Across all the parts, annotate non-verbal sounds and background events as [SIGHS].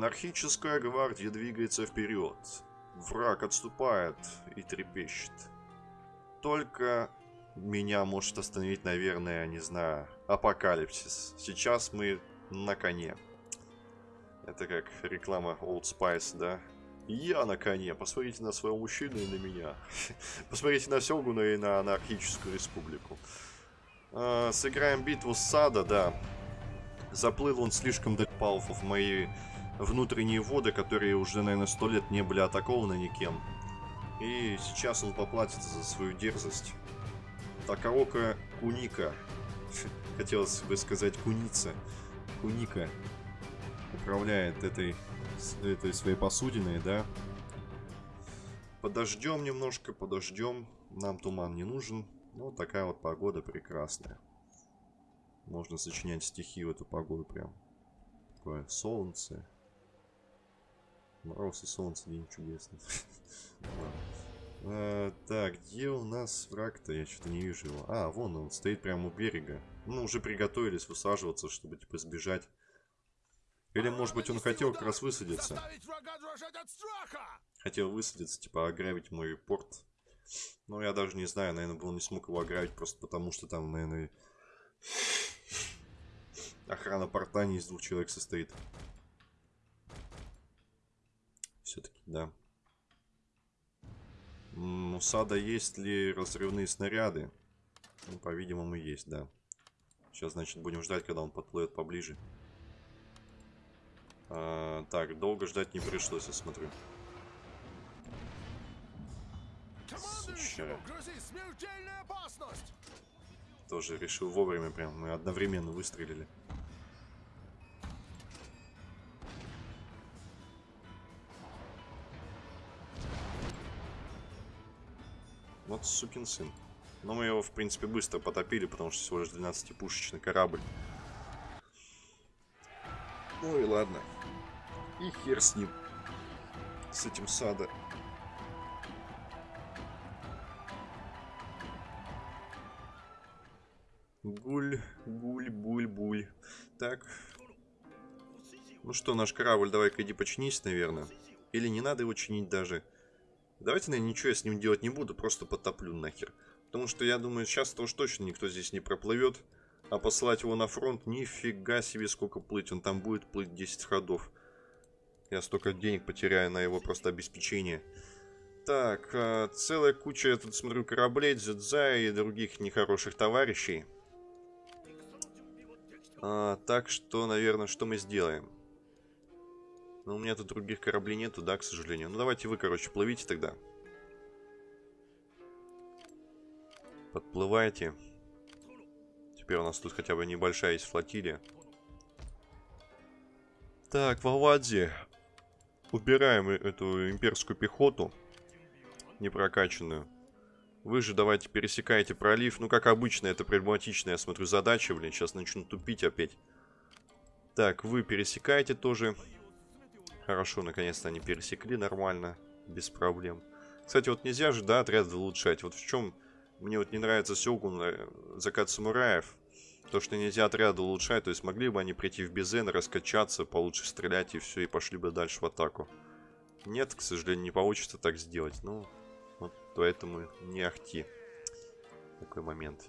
Анархическая гвардия двигается вперед. Враг отступает и трепещет. Только меня может остановить, наверное, не знаю, апокалипсис. Сейчас мы на коне. Это как реклама Old Spice, да? Я на коне. Посмотрите на своего мужчину и на меня. [LAUGHS] Посмотрите на Сёгуна и на анархическую республику. А, сыграем битву с Сада, да. Заплыл он слишком далеко в мои внутренние воды, которые уже, наверное, сто лет не были атакованы никем. И сейчас он поплатится за свою дерзость. Такаока Куника. [LAUGHS] Хотелось бы сказать Куница. Куника управляет этой, этой своей посудиной, да. Подождем немножко, подождем. Нам туман не нужен. Ну, такая вот погода прекрасная. Можно сочинять стихи в эту погоду прям. Такое солнце. Мороз и солнце, день чудесный. [LAUGHS] А, так, где у нас враг-то? Я что-то не вижу его. А, вон он, стоит прямо у берега. Ну, уже приготовились высаживаться, чтобы, типа, сбежать. Или, может быть, он хотел как раз высадиться. Хотел высадиться, типа, ограбить мой порт. Но я даже не знаю, наверное, он не смог его ограбить, просто потому что там, наверное, [SIGHS] охрана порта не из двух человек состоит. Все-таки, да. У Сада есть ли разрывные снаряды? Ну, по-видимому, есть, да. Сейчас, значит, будем ждать, когда он подплывет поближе. А, так, долго ждать не пришлось, я смотрю. Сучара. Тоже решил вовремя прям. Мы одновременно выстрелили. Вот сукин сын. Но мы его, в принципе, быстро потопили, потому что всего лишь 12-пушечный корабль. Ну и ладно. И хер с ним. С этим сада. Гуль, гуль, буль, буль. Так. Ну что, наш корабль, давай-ка иди починись, наверное. Или не надо его чинить даже. Давайте, наверное, ничего я с ним делать не буду, просто потоплю нахер. Потому что я думаю, сейчас-то уж точно никто здесь не проплывет. А послать его на фронт, нифига себе сколько плыть. Он там будет плыть 10 ходов. Я столько денег потеряю на его просто обеспечение. Так, а, целая куча, я тут смотрю, кораблей, дзюдза и других нехороших товарищей. А, так что, наверное, что мы сделаем? Но у меня тут других кораблей нету, да, к сожалению. Ну, давайте вы, короче, плывите тогда. Подплывайте. Теперь у нас тут хотя бы небольшая есть флотилия. Так, Валадзи. Убираем эту имперскую пехоту. Непрокачанную. Вы же давайте пересекайте пролив. Ну, как обычно, это прагматичная, я смотрю, задача, блин. Сейчас начну тупить опять. Так, вы пересекаете тоже. Хорошо, наконец-то они пересекли нормально, без проблем. Кстати, вот нельзя же, да, отряд улучшать. Вот в чем мне вот не нравится Сёгун, э, закат самураев. То, что нельзя отряды улучшать, то есть могли бы они прийти в Безен, раскачаться, получше стрелять и все, и пошли бы дальше в атаку. Нет, к сожалению, не получится так сделать. Ну, вот поэтому не ахти. Такой момент.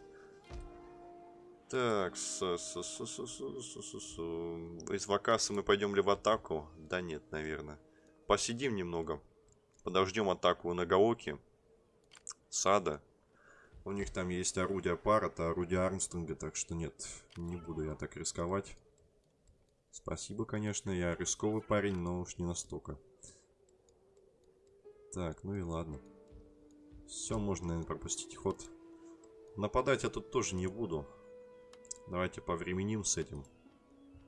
Так, с, с, с, с, с, с, с, из Вакаса мы пойдем ли в атаку? Да нет, наверное. Посидим немного. Подождем атаку на Гаоки. Сада. У них там есть орудие Парата, орудие Армстронга, так что нет, не буду я так рисковать. Спасибо, конечно, я рисковый парень, но уж не настолько. Так, ну и ладно. Все, можно, наверное, пропустить ход. Нападать я тут тоже не буду. Давайте повременим с этим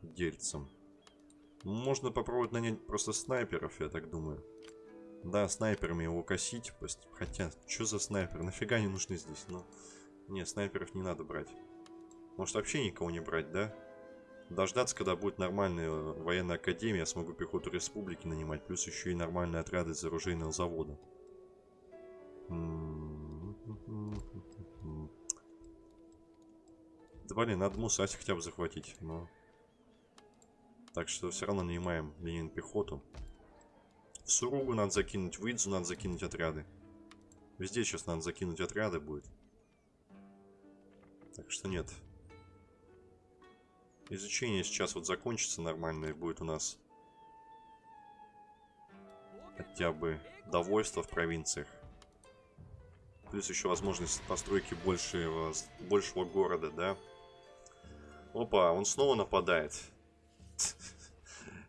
дельцем. Можно попробовать нанять просто снайперов, я так думаю. Да, снайперами его косить. Хотя, что за снайпер? Нафига они нужны здесь? Ну, не, снайперов не надо брать. Может вообще никого не брать, да? Дождаться, когда будет нормальная военная академия, я смогу пехоту республики нанимать, плюс еще и нормальные отряды из оружейного завода. Да блин, надо Мусаси хотя бы захватить, но... Так что все равно нанимаем Ленин пехоту. В Суругу надо закинуть, в Идзу надо закинуть отряды. Везде сейчас надо закинуть отряды будет. Так что нет. Изучение сейчас вот закончится нормально и будет у нас хотя бы довольство в провинциях. Плюс еще возможность постройки большего, большего города, да? Опа, он снова нападает.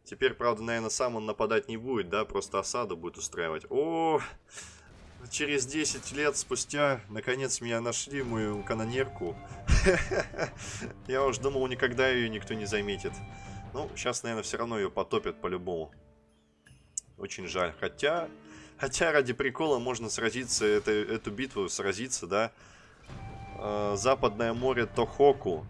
Теперь, правда, наверное, сам он нападать не будет, да? Просто осаду будет устраивать. О, через 10 лет спустя, наконец, меня нашли, мою канонерку. [LAUGHS] Я уж думал, никогда ее никто не заметит. Ну, сейчас, наверное, все равно ее потопят по-любому. Очень жаль. Хотя, хотя ради прикола можно сразиться, это, эту битву сразиться, да. Э, Западное море Тохоку.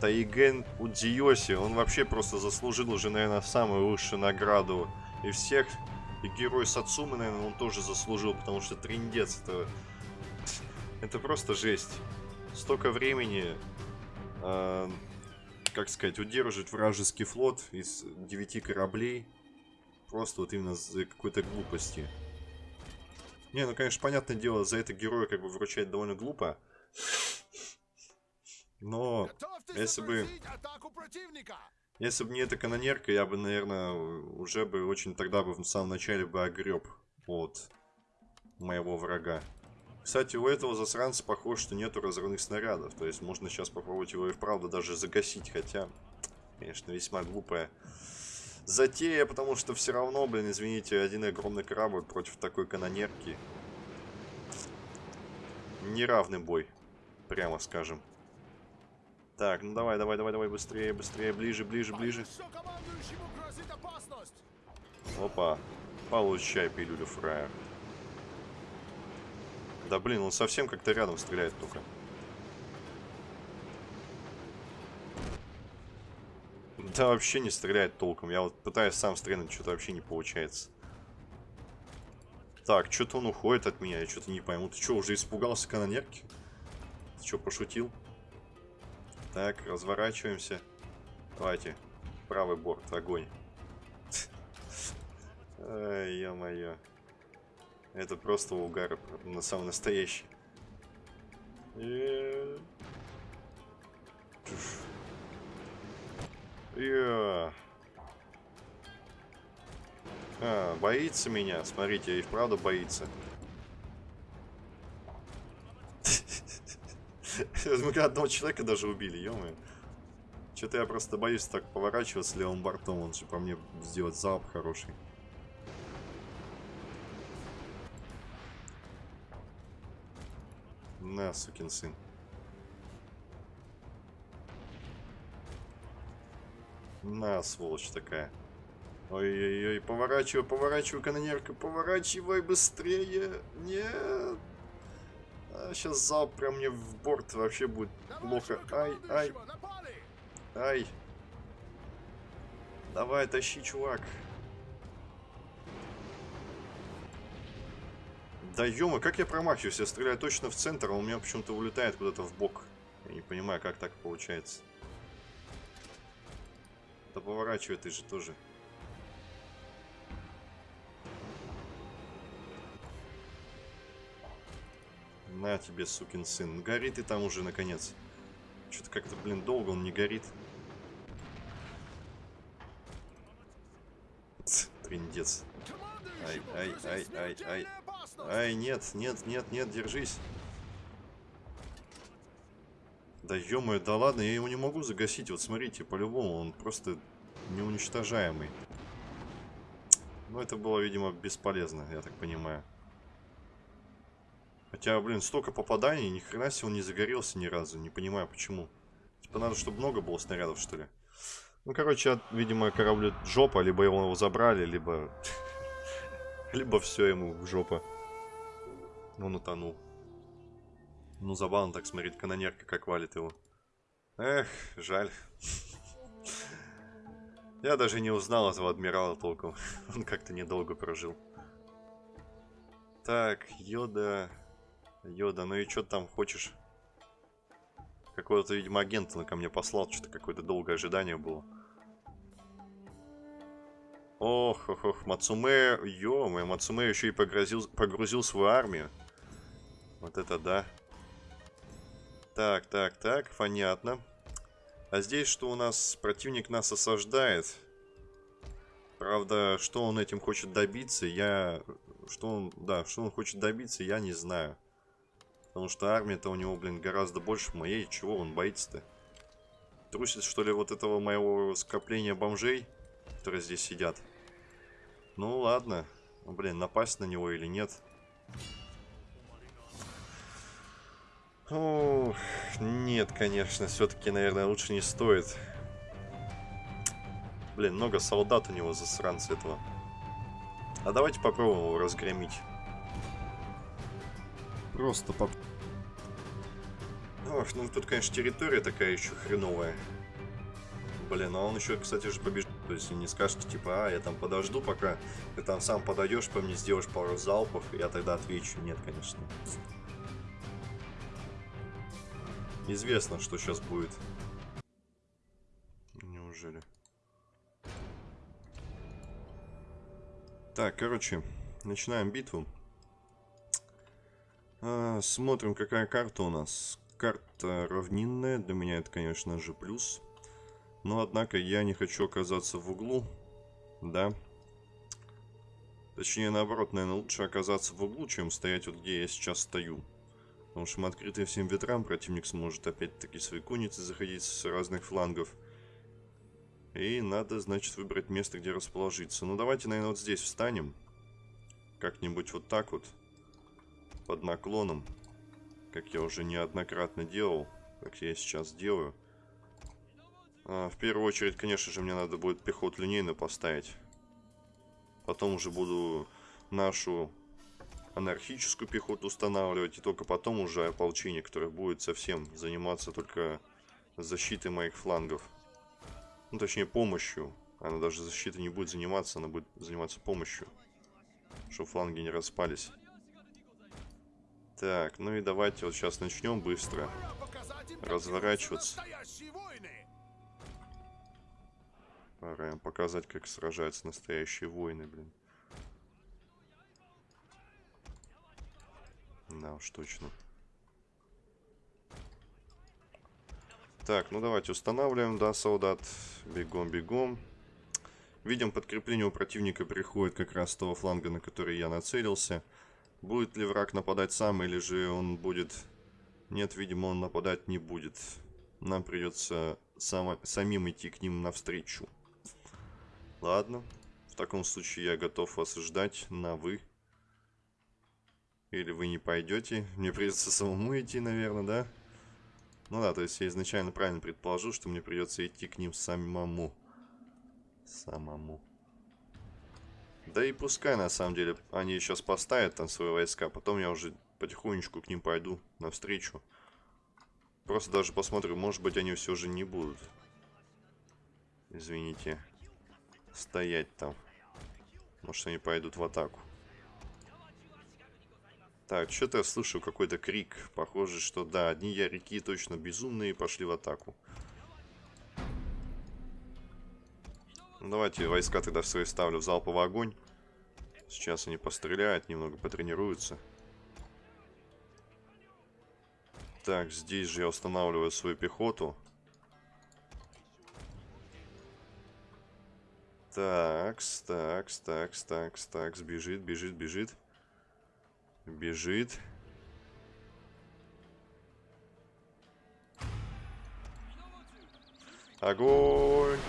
Тайген Удзиоси. Он вообще просто заслужил уже, наверное, самую высшую награду. И всех. И герой Сацумы, наверное, он тоже заслужил, потому что триндец это... Это просто жесть. Столько времени, э, как сказать, удерживать вражеский флот из девяти кораблей. Просто вот именно за какой-то глупости. Не, ну, конечно, понятное дело, за это героя как бы вручать довольно глупо. Но если бы... Если бы не эта канонерка, я бы, наверное, уже бы очень тогда бы в самом начале бы огреб от моего врага. Кстати, у этого засранца похоже, что нету разрывных снарядов. То есть можно сейчас попробовать его и вправду даже загасить. Хотя, конечно, весьма глупая затея, потому что все равно, блин, извините, один огромный корабль против такой канонерки. Неравный бой, прямо скажем. Так, ну давай, давай, давай, давай, быстрее, быстрее, ближе, ближе, ближе. Опа, получай пилюлю фраер. Да блин, он совсем как-то рядом стреляет только. Да вообще не стреляет толком. Я вот пытаюсь сам стрелять, что-то вообще не получается. Так, что-то он уходит от меня, я что-то не пойму. Ты что, уже испугался канонерки? Ты что, пошутил? Так, разворачиваемся. Давайте. Правый борт, огонь. Ё-моё. Это просто угар, на самый настоящий. Я. А, боится меня. Смотрите, и вправду боится. Мы одного человека даже убили, ё -моё. Что-то я просто боюсь так поворачиваться левым бортом. Он же по мне сделать залп хороший. На, сукин сын. На, сволочь такая. Ой-ой-ой, поворачивай, поворачивай, канонерка, поворачивай быстрее. Нет. Сейчас залп прям мне в борт вообще будет плохо. Ай, ай. Ай. Давай, тащи, чувак. Да ё как я промахиваюсь? Я стреляю точно в центр, а у меня почему-то улетает куда-то в бок. Я не понимаю, как так получается. Да поворачивай ты же тоже. На тебе, сукин сын. Горит и там уже, наконец. Что-то как-то, блин, долго он не горит. Триндец. Ай, ай, ай, ай, ай. Ай, нет, нет, нет, нет, держись. Да ё да ладно, я его не могу загасить. Вот смотрите, по-любому он просто неуничтожаемый. Ну, это было, видимо, бесполезно, я так понимаю. Хотя, блин, столько попаданий, ни хрена себе он не загорелся ни разу. Не понимаю, почему. Типа надо, чтобы много было снарядов, что ли. Ну, короче, видимо, кораблю жопа. Либо его забрали, либо... [LAUGHS] Либо все ему в жопа. Он утонул. Ну, забавно так смотреть, канонерка как валит его. Эх, жаль. [LAUGHS] Я даже не узнал этого адмирала толком. [LAUGHS] Он как-то недолго прожил. Так, Йода... Йода, ну и что там хочешь? Какого-то, видимо, агента ко мне послал. Что-то какое-то долгое ожидание было. Ох, ох, ох, Мацуме, ё Мацуме еще и погрузил, погрузил свою армию. Вот это да. Так, так, так, понятно. А здесь что у нас? Противник нас осаждает. Правда, что он этим хочет добиться, я... Что он... Да, что он хочет добиться, я не знаю. Потому что армия-то у него, блин, гораздо больше моей. Чего он боится-то? Трусит, что ли, вот этого моего скопления бомжей, которые здесь сидят? Ну, ладно. Ну, блин, напасть на него или нет? Ох, нет, конечно, все-таки, наверное, лучше не стоит. Блин, много солдат у него, засранца этого. А давайте попробуем его разгромить. Просто поп... Ох, ну тут, конечно, территория такая еще хреновая. Блин, а он еще, кстати же, побежит. То есть не скажете, типа, а, я там подожду, пока ты там сам подойдешь, по мне сделаешь пару залпов, я тогда отвечу. Нет, конечно. Известно, что сейчас будет. Неужели? Так, короче, начинаем битву. А, смотрим, какая карта у нас. Карта равнинная, для меня это, конечно же, плюс. Но, однако, я не хочу оказаться в углу, да. Точнее, наоборот, наверное, лучше оказаться в углу, чем стоять вот где я сейчас стою. Потому что мы открыты всем ветрам, противник сможет опять-таки свои конницы заходить с разных флангов. И надо, значит, выбрать место, где расположиться. Ну, давайте, наверное, вот здесь встанем. Как-нибудь вот так вот. Под наклоном. Как я уже неоднократно делал. Как я сейчас делаю. А, в первую очередь, конечно же, мне надо будет пехоту линейно поставить. Потом уже буду нашу анархическую пехоту устанавливать. И только потом уже ополчение, которое будет совсем заниматься только защитой моих флангов. Ну, точнее, помощью. Она даже защитой не будет заниматься, она будет заниматься помощью. Чтобы фланги не распались. Так, ну и давайте вот сейчас начнем быстро разворачиваться. Пора им показать, как сражаются настоящие воины, блин. Да уж точно. Так, ну давайте устанавливаем, да, солдат. Бегом, бегом. Видим, подкрепление у противника приходит как раз с того фланга, на который я нацелился. Будет ли враг нападать сам, или же он будет... Нет, видимо, он нападать не будет. Нам придется само... самим идти к ним навстречу. Ладно. В таком случае я готов вас ждать на «вы». Или вы не пойдете. Мне придется самому идти, наверное, да? Ну да, то есть я изначально правильно предположил, что мне придется идти к ним самому. Самому. Да и пускай, на самом деле, они сейчас поставят там свои войска, потом я уже потихонечку к ним пойду навстречу. Просто даже посмотрю, может быть, они все же не будут. Извините. Стоять там. Может, они пойдут в атаку. Так, что-то я слышу какой-то крик. Похоже, что да, одни ярики точно безумные пошли в атаку. Ну, давайте войска тогда свои ставлю в залповый огонь. Сейчас они постреляют, немного потренируются. Так, здесь же я устанавливаю свою пехоту. Такс, такс, такс, такс, такс, бежит, бежит, бежит. Бежит. Огонь!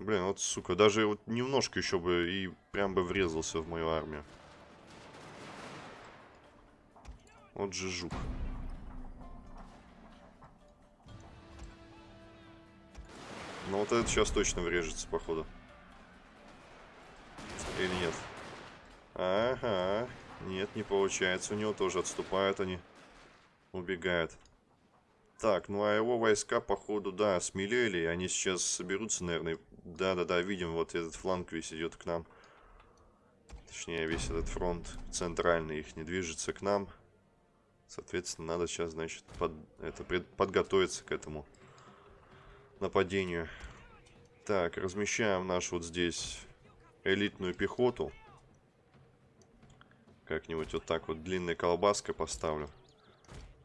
Блин, вот, сука, даже вот немножко еще бы и прям бы врезался в мою армию. Вот же жук. Ну вот этот сейчас точно врежется, походу. Или нет? Ага. Нет, не получается. У него тоже отступают они. Убегают. Так, ну а его войска, походу, да, смелели. Они сейчас соберутся, наверное. Да-да-да, видим, вот этот фланг весь идет к нам. Точнее, весь этот фронт центральный их не движется к нам. Соответственно, надо сейчас, значит, под, это, пред, подготовиться к этому нападению. Так, размещаем нашу вот здесь элитную пехоту. Как-нибудь вот так вот длинной колбаской поставлю.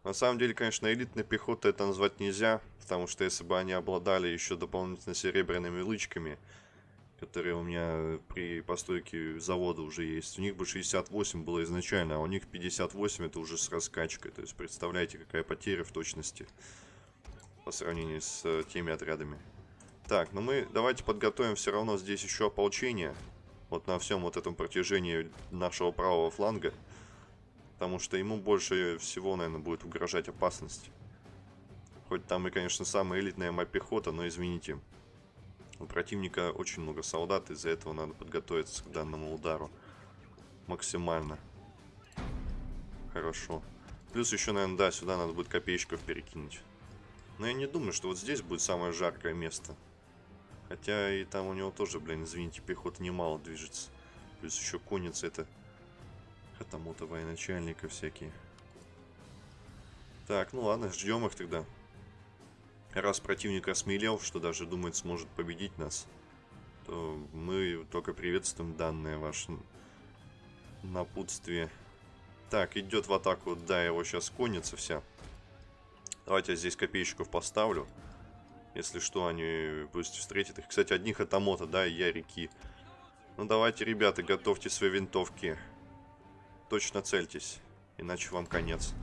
На самом деле, конечно, элитной пехотой это назвать нельзя, потому что если бы они обладали еще дополнительно серебряными лычками, которые у меня при постройке завода уже есть. У них бы 68 было изначально, а у них 58 это уже с раскачкой. То есть представляете, какая потеря в точности по сравнению с э, теми отрядами. Так, ну мы давайте подготовим все равно здесь еще ополчение. Вот на всем вот этом протяжении нашего правого фланга. Потому что ему больше всего, наверное, будет угрожать опасность. Хоть там и, конечно, самая элитная моя пехота, но извините. У противника очень много солдат, из-за этого надо подготовиться к данному удару. Максимально. Хорошо. Плюс еще, наверное, да, сюда надо будет копеечков перекинуть. Но я не думаю, что вот здесь будет самое жаркое место. Хотя и там у него тоже, блин, извините, пехота немало движется. Плюс еще конница это... Хатамота военачальника всякие. Так, ну ладно, ждем их тогда. Раз противник осмелел, что даже думает сможет победить нас, то мы только приветствуем данное ваше напутствие. Так, идет в атаку, да, его сейчас конница вся. Давайте я здесь копеечков поставлю. Если что, они пусть встретят их. Кстати, одних это мота, да, и я реки. Ну давайте, ребята, готовьте свои винтовки. Точно цельтесь, иначе вам конец.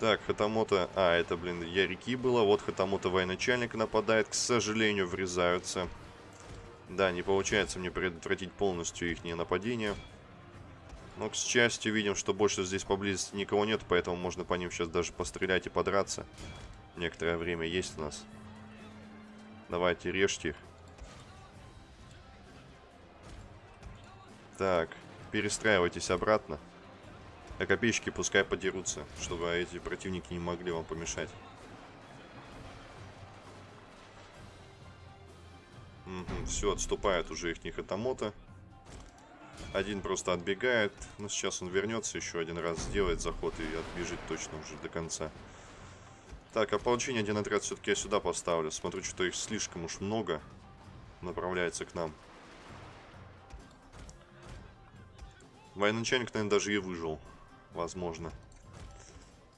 Так, Хатамото... А, это, блин, Ярики было. Вот Хатамото военачальник нападает. К сожалению, врезаются. Да, не получается мне предотвратить полностью их нападение. Но, к счастью, видим, что больше здесь поблизости никого нет, поэтому можно по ним сейчас даже пострелять и подраться. Некоторое время есть у нас. Давайте, режьте. Так, перестраивайтесь обратно. А копеечки пускай подерутся, чтобы эти противники не могли вам помешать. Угу, все, отступает уже их Нихотомота. Один просто отбегает. Но сейчас он вернется еще один раз, сделает заход и отбежит точно уже до конца. Так, ополчение один отряд все-таки я сюда поставлю. Смотрю, что их слишком уж много направляется к нам. Военачальник, наверное, даже и выжил возможно.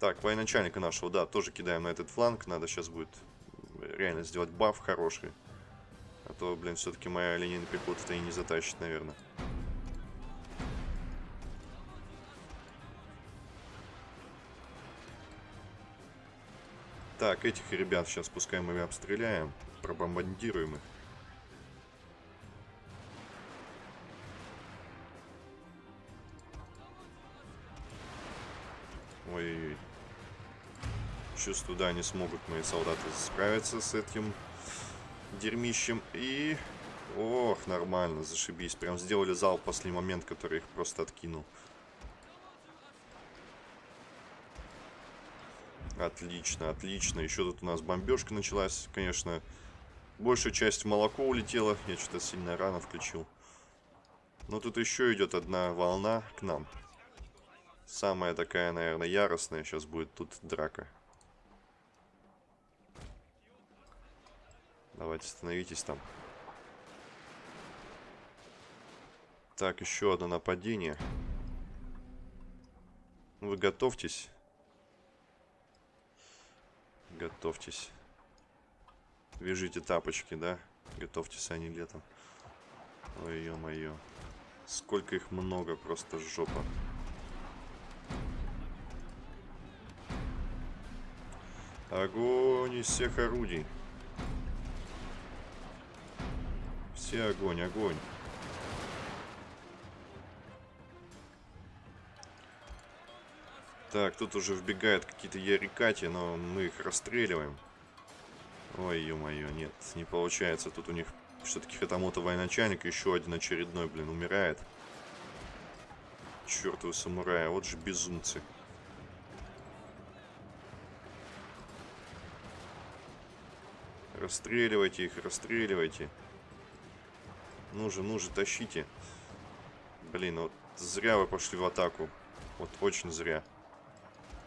Так, военачальника нашего, да, тоже кидаем на этот фланг. Надо сейчас будет реально сделать баф хороший. А то, блин, все-таки моя линейная пехота-то и не затащит, наверное. Так, этих ребят сейчас пускай мы обстреляем, пробомбардируем их. Ой-ой-ой. Чувствую, да, не смогут мои солдаты справиться с этим дерьмищем. И... Ох, нормально, зашибись. Прям сделали зал в последний момент, который их просто откинул. Отлично, отлично. Еще тут у нас бомбежка началась. Конечно, большая часть молоко улетела. Я что-то сильно рано включил. Но тут еще идет одна волна к нам. Самая такая, наверное, яростная сейчас будет тут драка. Давайте становитесь там. Так, еще одно нападение. Вы готовьтесь. Готовьтесь. Вяжите тапочки, да? Готовьтесь они летом. Ой, ё-моё. Сколько их много, просто жопа. Огонь из всех орудий. Все огонь, огонь. Так, тут уже вбегают какие-то ярикати, но мы их расстреливаем. Ой, ё-моё, нет, не получается. Тут у них все-таки Хатамото военачальник, еще один очередной, блин, умирает. Чертовы самураи, вот же безумцы. Расстреливайте их, расстреливайте. Ну же, ну же, тащите. Блин, вот зря вы пошли в атаку. Вот очень зря.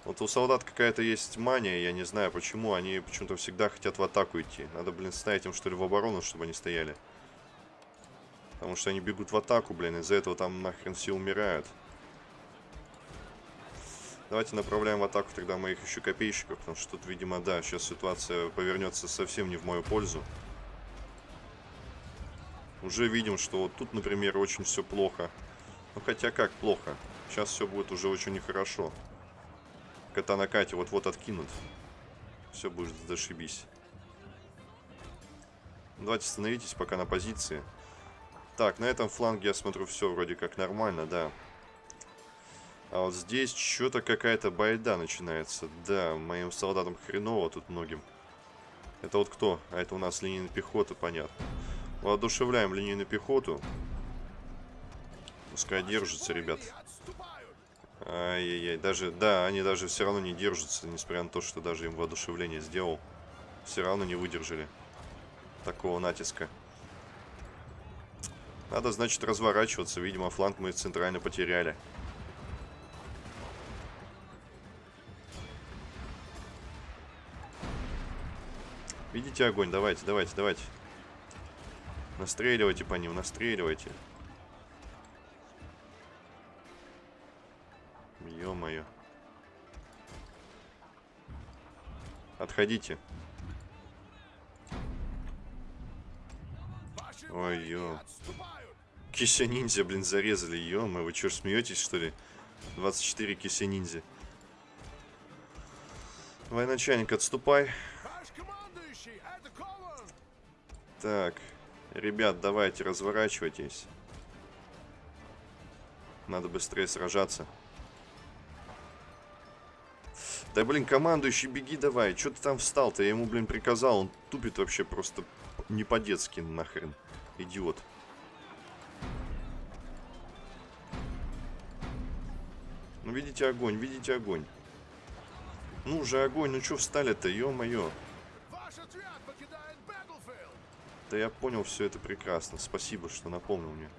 Вот у солдат какая-то есть мания, я не знаю почему. Они почему-то всегда хотят в атаку идти. Надо, блин, ставить им что ли в оборону, чтобы они стояли. Потому что они бегут в атаку, блин, из-за этого там нахрен все умирают. Давайте направляем в атаку тогда моих еще копейщиков, потому что тут, видимо, да, сейчас ситуация повернется совсем не в мою пользу. Уже видим, что вот тут, например, очень все плохо. Ну, хотя как плохо? Сейчас все будет уже очень нехорошо. Кота на Кате вот-вот откинут. Все будет зашибись. Давайте становитесь пока на позиции. Так, на этом фланге я смотрю все вроде как нормально, да. А вот здесь что-то какая-то байда начинается. Да, моим солдатам хреново тут многим. Это вот кто? А это у нас линейная пехота, понятно. Воодушевляем линейную пехоту. Пускай держится, ребят. Ай-яй-яй, даже, да, они даже все равно не держатся, несмотря на то, что даже им воодушевление сделал. Все равно не выдержали такого натиска. Надо, значит, разворачиваться. Видимо, фланг мы центрально потеряли. Видите огонь? Давайте, давайте, давайте. Настреливайте по ним, настреливайте. Ё-моё. Отходите. Ой-ё. Кися ниндзя, блин, зарезали. ё вы что, смеетесь, что ли? 24 кися ниндзя. Военачальник, отступай. Так. Ребят, давайте, разворачивайтесь. Надо быстрее сражаться. Да, блин, командующий, беги давай. Че ты там встал-то? Я ему, блин, приказал. Он тупит вообще просто не по-детски нахрен. Идиот. Ну, видите огонь, видите огонь. Ну же, огонь, ну что встали-то, ё-моё. Да я понял все это прекрасно. Спасибо, что напомнил мне.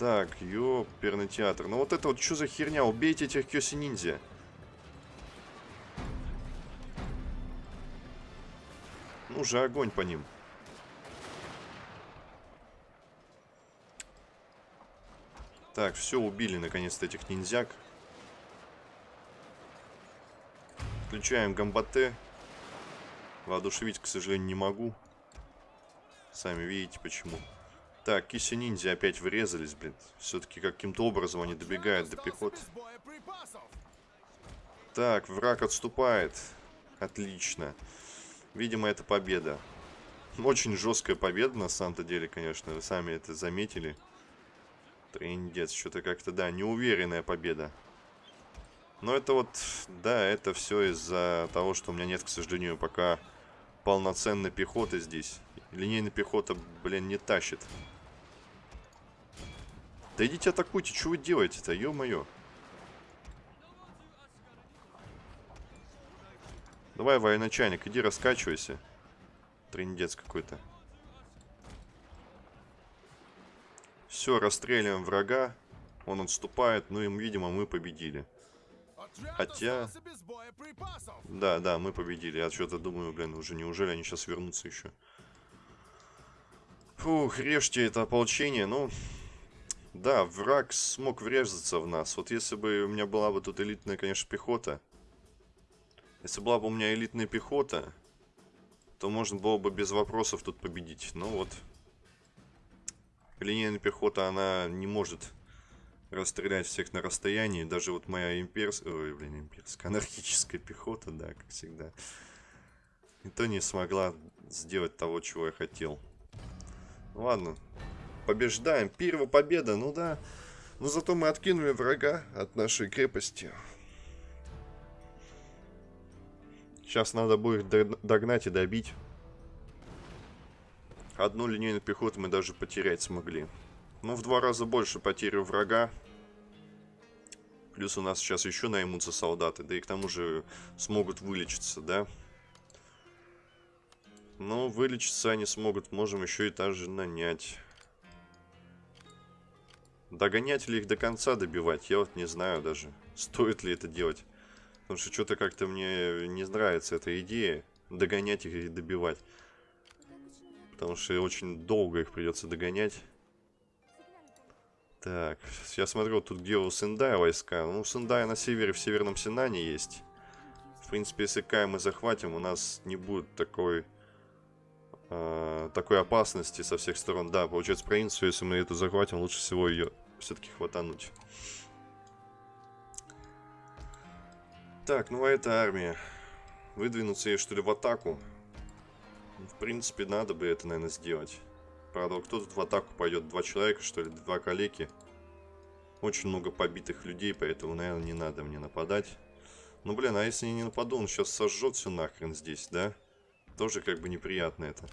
Так, ёперный театр. Ну вот это вот что за херня? Убейте этих Кёси ниндзя. Ну же, огонь по ним. Так, все, убили наконец-то этих ниндзяк. Включаем гамбате. Воодушевить, к сожалению, не могу. Сами видите, почему. Так, киси ниндзя опять врезались, блин. Все-таки каким-то образом они добегают до пехоты. Так, враг отступает. Отлично. Видимо, это победа. Очень жесткая победа, на самом-то деле, конечно. Вы сами это заметили. Трендец, что-то как-то, да, неуверенная победа. Но это вот, да, это все из-за того, что у меня нет, к сожалению, пока полноценной пехоты здесь. Линейная пехота, блин, не тащит. Да идите атакуйте, что вы делаете-то, ё-моё. Давай, военачальник, иди раскачивайся. Трендец какой-то. Все, расстреливаем врага. Он отступает, ну и, видимо, мы победили. Хотя... Да, да, мы победили. Я что-то думаю, блин, уже неужели они сейчас вернутся еще? Фух, режьте это ополчение. Ну, да, враг смог врезаться в нас. Вот если бы у меня была бы тут элитная, конечно, пехота. Если была бы у меня элитная пехота, то можно было бы без вопросов тут победить. Но вот линейная пехота, она не может расстрелять всех на расстоянии. Даже вот моя имперская, ой, блин, имперская, анархическая пехота, да, как всегда. И то не смогла сделать того, чего я хотел. Ладно, побеждаем. Первая победа, ну да. Но зато мы откинули врага от нашей крепости. Сейчас надо будет догнать и добить. Одну линейную пехоту мы даже потерять смогли. Ну, в два раза больше потери врага. Плюс у нас сейчас еще наймутся солдаты. Да и к тому же смогут вылечиться, да? Ну, вылечиться они смогут. Можем еще и также нанять. Догонять ли их до конца добивать? Я вот не знаю даже. Стоит ли это делать. Потому что что-то как-то мне не нравится эта идея. Догонять их и добивать. Потому что очень долго их придется догонять. Так, я смотрю, тут где у Сендая войска. Ну, Сендая на севере, в Северном Синане есть. В принципе, если Кай мы захватим, у нас не будет такой э, такой опасности со всех сторон. Да, получается, провинцию, если мы эту захватим, лучше всего ее все-таки хватануть. Так, ну а эта армия. Выдвинуться ей, что ли, в атаку? В принципе, надо бы это, наверное, сделать. Правда, кто тут в атаку пойдет? Два человека, что ли? Два калеки? Очень много побитых людей, поэтому, наверное, не надо мне нападать. Ну, блин, а если я не нападу, он сейчас сожжет все нахрен здесь, да? Тоже как бы неприятно это.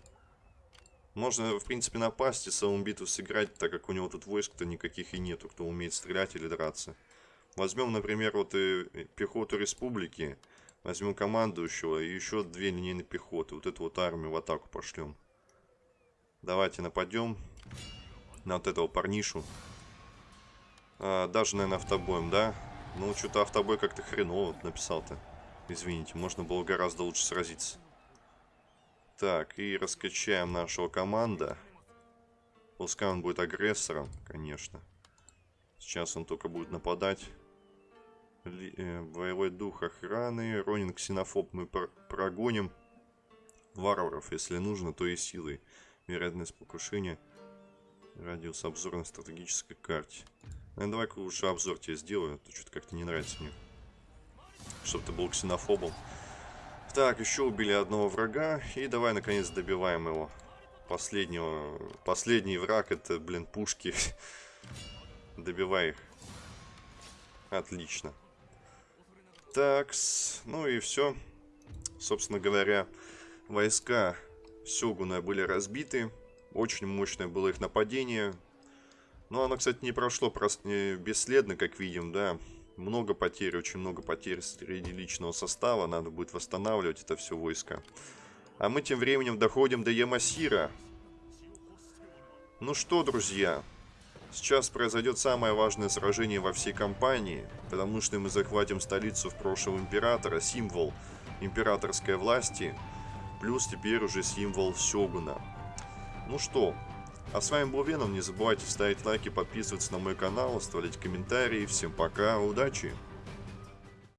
Можно, в принципе, напасть и саму битву сыграть, так как у него тут войск-то никаких и нету, кто умеет стрелять или драться. Возьмем, например, вот и пехоту республики. Возьмем командующего и еще две линейные пехоты. Вот эту вот армию в атаку пошлем. Давайте нападем на вот этого парнишу. А, даже, наверное, автобоем, да? Ну, что-то автобой как-то хреново написал-то. Извините, можно было гораздо лучше сразиться. Так, и раскачаем нашего команда. Пускай он будет агрессором, конечно. Сейчас он только будет нападать. Ли, э, боевой дух охраны. Ронин ксенофоб мы пр прогоним. Варваров, если нужно, то и силой. Вероятность покушения. Радиус обзора на стратегической карте. Ну, давай-ка лучше обзор тебе сделаю, а то что-то как-то не нравится мне. Чтобы ты был ксенофобом. Так, еще убили одного врага. И давай, наконец, добиваем его. Последнего... Последний враг это, блин, пушки. [LAUGHS] Добивай их. Отлично. Так, ну и все. Собственно говоря, войска Сёгуна были разбиты. Очень мощное было их нападение. Но оно, кстати, не прошло бесследно, как видим, да. Много потерь, очень много потерь среди личного состава. Надо будет восстанавливать это все войско. А мы тем временем доходим до Ямасира. Ну что, друзья, сейчас произойдет самое важное сражение во всей кампании, потому что мы захватим столицу в прошлого императора, символ императорской власти, плюс теперь уже символ Сёгуна. Ну что, а с вами был Веном, не забывайте ставить лайки, подписываться на мой канал, оставлять комментарии. Всем пока, удачи!